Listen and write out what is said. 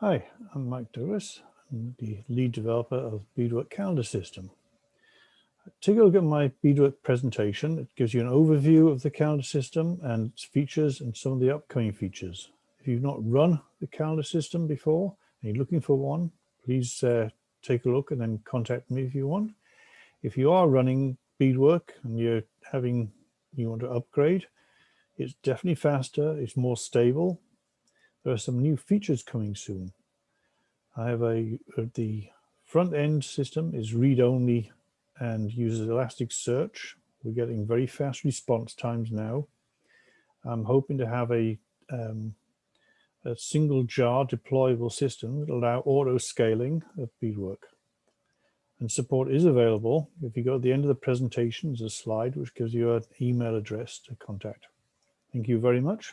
Hi, I'm Mike Douglas. I'm the lead developer of Bedework Calendar System. Take a look at my Bedework presentation. It gives you an overview of the calendar system and its features and some of the upcoming features. If you've not run the calendar system before and you're looking for one, please uh, take a look and then contact me if you want. If you are running Bedework and you're having, you want to upgrade, it's definitely faster, it's more stable. There are some new features coming soon. I have a, uh, the front end system is read-only and uses Elasticsearch. We're getting very fast response times now. I'm hoping to have a, um, a single jar deployable system that allow auto scaling of Bedework. And support is available. If you go to the end of the presentation, there's a slide which gives you an email address to contact. Thank you very much.